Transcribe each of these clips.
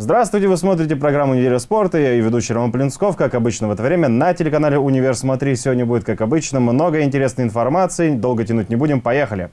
Здравствуйте, вы смотрите программу «Неделя спорта». Я и ведущий Роман Плинсков. Как обычно в это время на телеканале «Универ Смотри». Сегодня будет, как обычно, много интересной информации. Долго тянуть не будем. Поехали!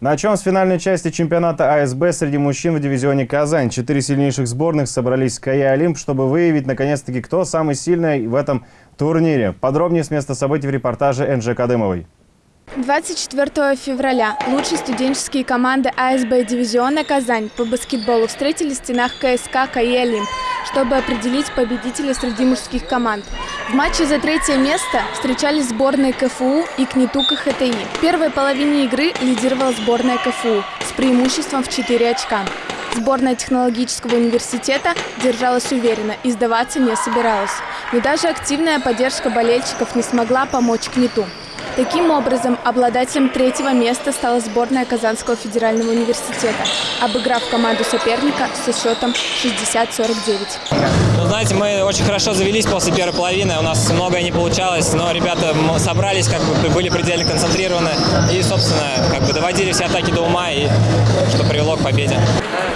Начнем с финальной части чемпионата АСБ среди мужчин в дивизионе «Казань». Четыре сильнейших сборных собрались в КАЯ «Олимп», чтобы выявить, наконец-таки, кто самый сильный в этом турнире. Подробнее с места событий в репортаже Энджи Кадымовой. 24 февраля лучшие студенческие команды АСБ дивизиона «Казань» по баскетболу встретились в стенах КСК «КАИ Олимп», чтобы определить победителя среди мужских команд. В матче за третье место встречались сборные КФУ и КНИТУ КХТИ. В первой половине игры лидировала сборная КФУ с преимуществом в 4 очка. Сборная технологического университета держалась уверенно и сдаваться не собиралась. Но даже активная поддержка болельщиков не смогла помочь КНИТУ. Таким образом, обладателем третьего места стала сборная Казанского федерального университета, обыграв команду соперника со счетом 60-49. Ну, знаете, мы очень хорошо завелись после первой половины, у нас многое не получалось, но ребята собрались, как бы были предельно концентрированы и, собственно, как бы доводили все атаки до ума, и что привело к победе.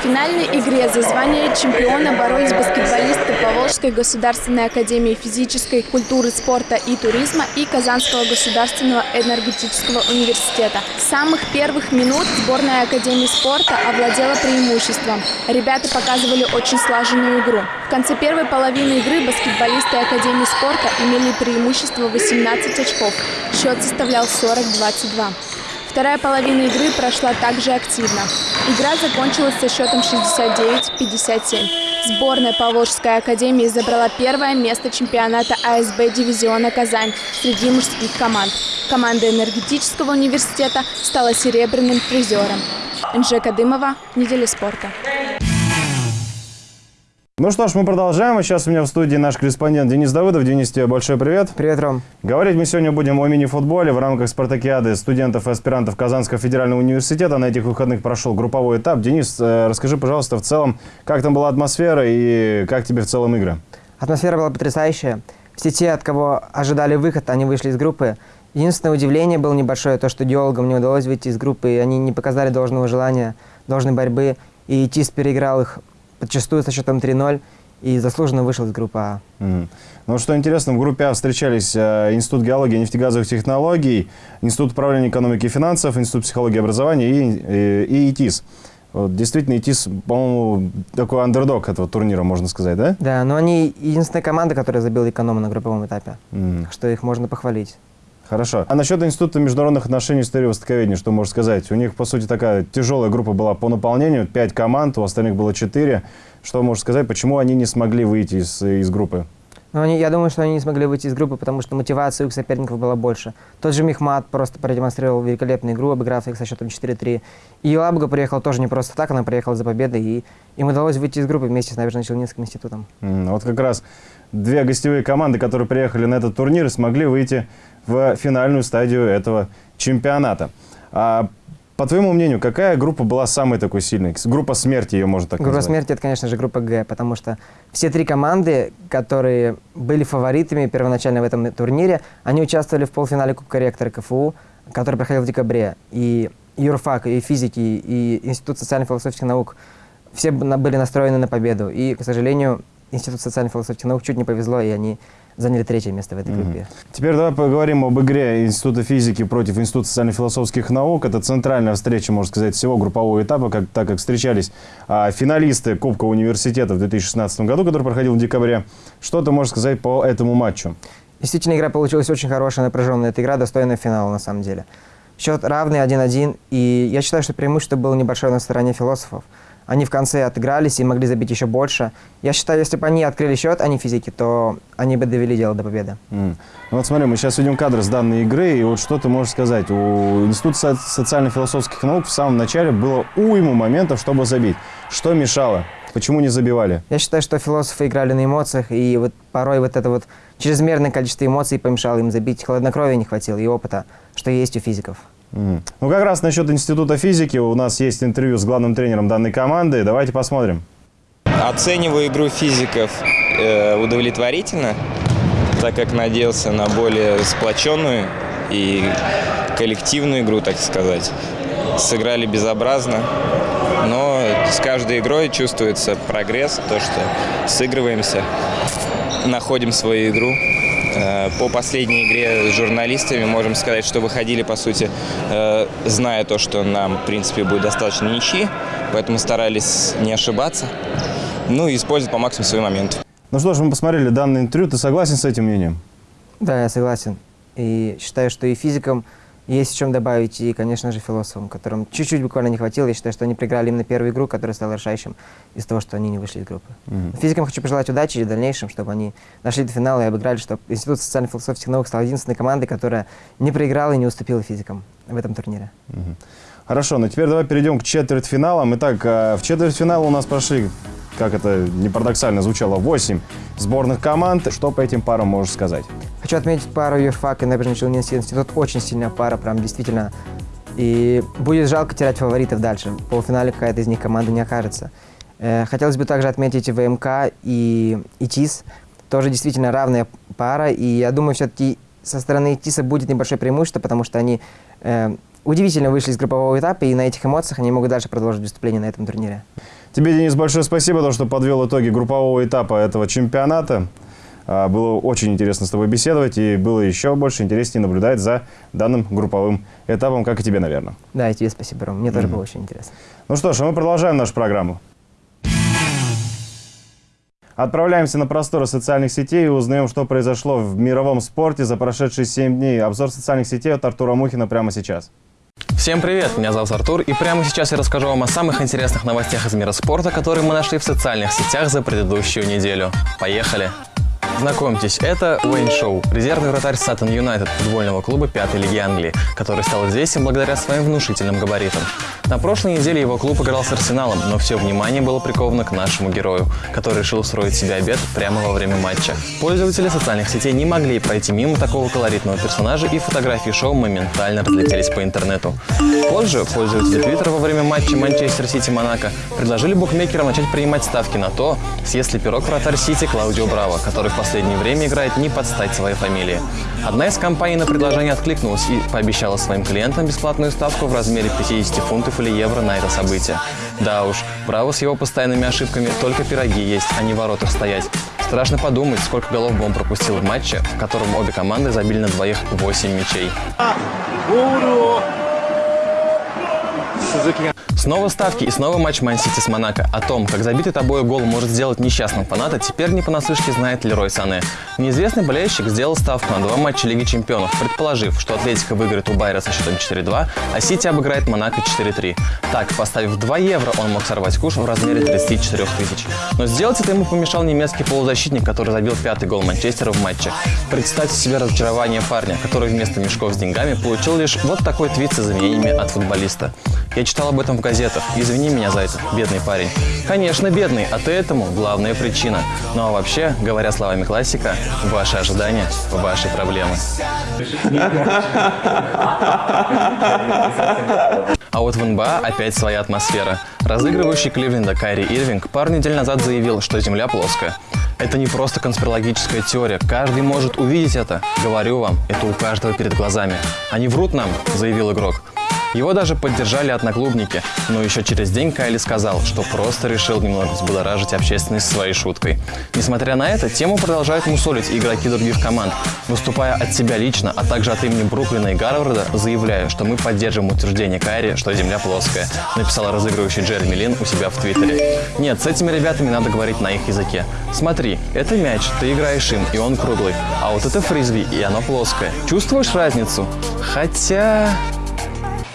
В финальной игре за звание чемпиона боролись баскетболисты Поволжской государственной академии физической культуры, спорта и туризма и Казанского государственного энергетического университета. С самых первых минут сборная Академии спорта овладела преимуществом. Ребята показывали очень слаженную игру. В конце первой половины игры баскетболисты Академии спорта имели преимущество 18 очков. Счет составлял 40-22. Вторая половина игры прошла также активно. Игра закончилась со счетом 69-57. Сборная Поволжской академии забрала первое место чемпионата АСБ дивизиона «Казань» среди мужских команд. Команда энергетического университета стала серебряным призером. Энджи Кадымова, «Неделя спорта». Ну что ж, мы продолжаем. Сейчас у меня в студии наш корреспондент Денис Давыдов. Денис, тебе большой привет. Привет, Ром. Говорить мы сегодня будем о мини-футболе в рамках спартакиады студентов и аспирантов Казанского федерального университета. На этих выходных прошел групповой этап. Денис, э, расскажи, пожалуйста, в целом, как там была атмосфера и как тебе в целом игры? Атмосфера была потрясающая. Все те, от кого ожидали выход, они вышли из группы. Единственное удивление было небольшое, то, что геологам не удалось выйти из группы, и они не показали должного желания, должной борьбы. И ТИС переиграл их подчастую со счетом 3-0 и заслуженно вышел из группы А. Mm. Ну, что интересно, в группе А встречались э, Институт геологии и нефтегазовых технологий, Институт управления экономики и финансов, Институт психологии и образования и, и, и ИТИС. Вот, действительно, ИТИС, по-моему, такой андердог этого турнира, можно сказать, да? Да, но они единственная команда, которая забила эконома на групповом этапе, mm. что их можно похвалить. Хорошо. А насчет Института международных отношений и истории востоковедения, что можешь сказать? У них, по сути, такая тяжелая группа была по наполнению, пять команд, у остальных было четыре. Что можешь сказать, почему они не смогли выйти из, из группы? Ну, они, я думаю, что они не смогли выйти из группы, потому что мотивация у их соперников была больше. Тот же Мехмат просто продемонстрировал великолепную игру, обыграв их со счетом 4-3. И Елабуга приехала тоже не просто так, она приехала за победой, и им удалось выйти из группы вместе с Набережно-Челнинским институтом. Mm, вот как раз две гостевые команды, которые приехали на этот турнир, смогли выйти в финальную стадию этого чемпионата. А, по твоему мнению, какая группа была самой такой сильной? Группа смерти ее можно так группа назвать? Группа смерти – это, конечно же, группа Г, потому что все три команды, которые были фаворитами первоначально в этом турнире, они участвовали в полуфинале Кубка ректора КФУ, который проходил в декабре. И юрфак, и физики, и Институт социально-философских наук все были настроены на победу. И, к сожалению, Институт социально-философских наук чуть не повезло, и они заняли третье место в этой группе. Mm -hmm. Теперь давай поговорим об игре Института физики против Института социально-философских наук. Это центральная встреча, можно сказать, всего группового этапа, как, так как встречались а, финалисты Кубка университета в 2016 году, который проходил в декабре. Что ты можешь сказать по этому матчу? Действительно, игра получилась очень хорошая, напряженная. Эта игра достойная финала, на самом деле. Счет равный 1-1, и я считаю, что преимущество было небольшое на стороне философов. Они в конце отыгрались и могли забить еще больше. Я считаю, если бы они открыли счет, не физики, то они бы довели дело до победы. Mm. Ну вот смотри, мы сейчас видим кадры с данной игры, и вот что ты можешь сказать? У Института социально-философских наук в самом начале было уйму моментов, чтобы забить. Что мешало? Почему не забивали? Я считаю, что философы играли на эмоциях, и вот порой вот это вот чрезмерное количество эмоций помешало им забить. Хладнокровия не хватило и опыта, что есть у физиков. Ну, как раз насчет Института физики у нас есть интервью с главным тренером данной команды. Давайте посмотрим. Оцениваю игру физиков э, удовлетворительно, так как надеялся на более сплоченную и коллективную игру, так сказать. сыграли безобразно. Но с каждой игрой чувствуется прогресс, то, что сыгрываемся, находим свою игру. Э, по последней игре с журналистами можем сказать, что выходили, по сути, э, зная то, что нам, в принципе, будет достаточно ничьи, поэтому старались не ошибаться, ну и использовать по максимуму свои моменты. Ну что ж, мы посмотрели данное интервью. Ты согласен с этим мнением? Да, я согласен. И считаю, что и физикам есть о чем добавить, и, конечно же, философам, которым чуть-чуть буквально не хватило. Я считаю, что они проиграли именно первую игру, которая стала решающим из того, что они не вышли из группы. Mm -hmm. Физикам хочу пожелать удачи и в дальнейшем, чтобы они дошли до финала и обыграли, чтобы Институт социально-философских наук стал единственной командой, которая не проиграла и не уступила физикам в этом турнире. Mm -hmm. Хорошо, ну теперь давай перейдем к четвертьфиналам. Итак, э, в четвертьфинал у нас прошли, как это не парадоксально звучало, 8 сборных команд. Что по этим парам можешь сказать? Хочу отметить пару юрфак и набережный Челнинский институт. Очень сильная пара, прям действительно. И будет жалко терять фаворитов дальше. В полуфинале какая-то из них команда не окажется. Э, хотелось бы также отметить ВМК и ИТИС. Тоже действительно равная пара. И я думаю, все-таки со стороны ИТИСа будет небольшое преимущество, потому что они э, удивительно вышли из группового этапа, и на этих эмоциях они могут дальше продолжить выступление на этом турнире. Тебе, Денис, большое спасибо, то, что подвел итоги группового этапа этого чемпионата. А, было очень интересно с тобой беседовать, и было еще больше интереснее наблюдать за данным групповым этапом, как и тебе, наверное. Да, и тебе спасибо, Ром. Мне mm -hmm. тоже было очень интересно. Ну что ж, а мы продолжаем нашу программу. Отправляемся на просторы социальных сетей и узнаем, что произошло в мировом спорте за прошедшие 7 дней. Обзор социальных сетей от Артура Мухина прямо сейчас. Всем привет, меня зовут Артур, и прямо сейчас я расскажу вам о самых интересных новостях из мира спорта, которые мы нашли в социальных сетях за предыдущую неделю. Поехали! Знакомьтесь, это Уэйн Шоу, резервный вратарь Саттон Юнайтед, футбольного клуба пятой лиги Англии, который стал известен благодаря своим внушительным габаритам. На прошлой неделе его клуб играл с Арсеналом, но все внимание было приковано к нашему герою, который решил устроить себе обед прямо во время матча. Пользователи социальных сетей не могли пройти мимо такого колоритного персонажа, и фотографии шоу моментально разлетелись по интернету. Позже пользователи Твиттера во время матча Манчестер Сити-Монако предложили букмекерам начать принимать ставки на то, съест ли пирог вратарь Сити Клаудио Браво, который в последнее время играет не под стать своей фамилии. Одна из компаний на предложение откликнулась и пообещала своим клиентам бесплатную ставку в размере 50 фунтов или евро на это событие. Да уж, Браво с его постоянными ошибками только пироги есть, а не воротах стоять. Страшно подумать, сколько голов бы он пропустил в матче, в котором обе команды забили на двоих 8 мячей. Снова ставки и снова матч Ман-Сити с Монако. О том, как забитый тобой гол может сделать несчастным фаната, теперь не понаслышке знает Лерой Сане. Неизвестный болельщик сделал ставку на два матча Лиги Чемпионов, предположив, что Атлетика выиграет у Байера со счетом 4-2, а Сити обыграет Монако 4-3. Так, поставив 2 евро, он мог сорвать куш в размере 34 тысяч. Но сделать это ему помешал немецкий полузащитник, который забил пятый гол Манчестера в матче. Представьте себе разочарование парня, который вместо мешков с деньгами получил лишь вот такой твит с изменениями от футболиста. Я читал об этом в газетах. Извини меня за это, бедный парень. Конечно, бедный, а ты этому главная причина. Ну а вообще, говоря словами классика, ваши ожидания – ваши проблемы. А вот в НБА опять своя атмосфера. Разыгрывающий Кливленда Кайри Ирвинг пару недель назад заявил, что Земля плоская. Это не просто конспирологическая теория. Каждый может увидеть это. Говорю вам, это у каждого перед глазами. Они врут нам, заявил игрок. Его даже поддержали одноклубники, но еще через день Кайли сказал, что просто решил немного взбудоражить общественность своей шуткой. Несмотря на это, тему продолжают мусолить игроки других команд, выступая от себя лично, а также от имени Бруклина и Гарварда, заявляя, что мы поддерживаем утверждение Кайри, что Земля плоская, написал разыгрывающий Джереми Лин у себя в Твиттере. Нет, с этими ребятами надо говорить на их языке. Смотри, это мяч, ты играешь им, и он круглый, а вот это фризби, и оно плоское. Чувствуешь разницу? Хотя...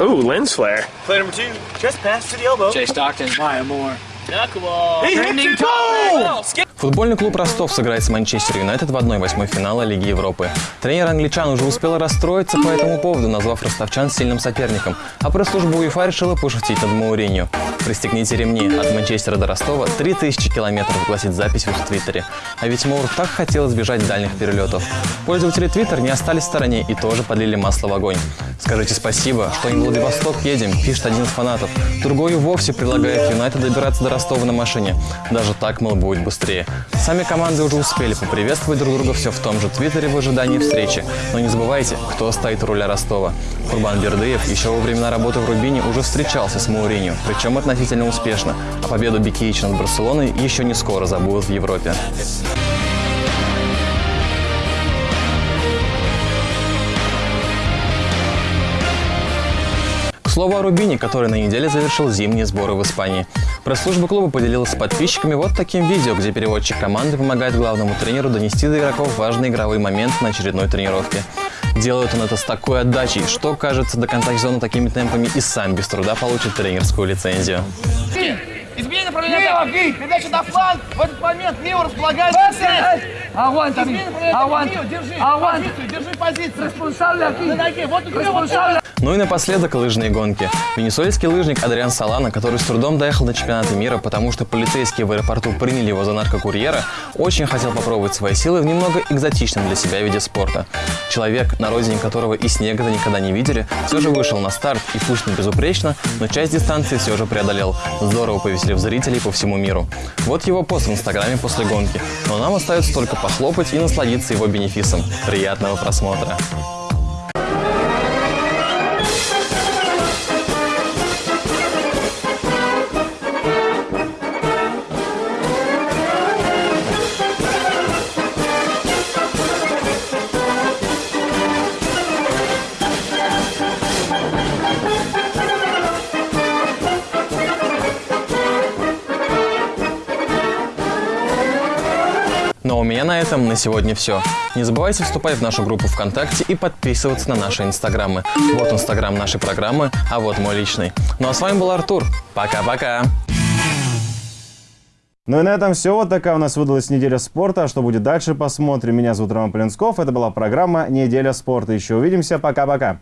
Ooh, lens flare. Play number two, just pass to the elbow. Jay Stockton, Maya Moore. Knuckleball. He hits it goal! Футбольный клуб Ростов сыграет с Манчестер Юнайтед в 1-8 финала Лиги Европы. Тренер англичан уже успел расстроиться по этому поводу, назвав ростовчан сильным соперником, а пресс-служба УЕФА решила пошутить над Мауринью. «Пристегните ремни. От Манчестера до Ростова 3000 километров», гласит запись в твиттере. А ведь Маур так хотел избежать дальних перелетов. Пользователи Твиттер не остались в стороне и тоже подлили масло в огонь. «Скажите спасибо, что не в Владивосток едем», пишет один из фанатов. Другой вовсе предлагает Юнайтед добираться до Ростова на машине. Даже так, мол, будет быстрее. Сами команды уже успели поприветствовать друг друга все в том же Твиттере в ожидании встречи. Но не забывайте, кто стоит руля Ростова. Курбан Бердыев еще во времена работы в Рубине уже встречался с Мауринью, причем относительно успешно. А победу Бекиича над Барселоной еще не скоро забудут в Европе. Слову о Рубине, который на неделе завершил зимние сборы в Испании. Пресс-служба клуба поделилась с подписчиками вот таким видео, где переводчик команды помогает главному тренеру донести до игроков важные игровые моменты на очередной тренировке. Делает он это с такой отдачей, что, кажется, до конца сезона такими темпами и сам без труда получит тренерскую лицензию. Изменение направления атаки. Передача на фланг. В этот момент Мио располагается. Направления атаки. Мио, держи позицию, держи позицию. На ноге. Вот у Ну и напоследок лыжные гонки. Венесуэльский лыжник Адриан Салана, который с трудом доехал до чемпионата мира, потому что полицейские в аэропорту приняли его за наркокурьера, очень хотел попробовать свои силы в немного экзотичном для себя виде спорта. Человек, на родине которого и снега-то никогда не видели, все же вышел на старт и пусть не безупречно, но часть дистанции все же преодолел, здорово повеселив зрителей по всему миру. Вот его пост в инстаграме после гонки. Но нам остается только похлопать и насладиться его бенефисом. Приятного просмотра! Меня на этом на сегодня все. Не забывайте вступать в нашу группу ВКонтакте и подписываться на наши инстаграмы. Вот инстаграм нашей программы, а вот мой личный. Ну а с вами был Артур. Пока-пока. Ну и на этом все. Вот такая у нас выдалась неделя спорта. А Что будет дальше, посмотрим. Меня зовут Роман Полинсков. Это была программа «Неделя спорта». Еще увидимся. Пока-пока.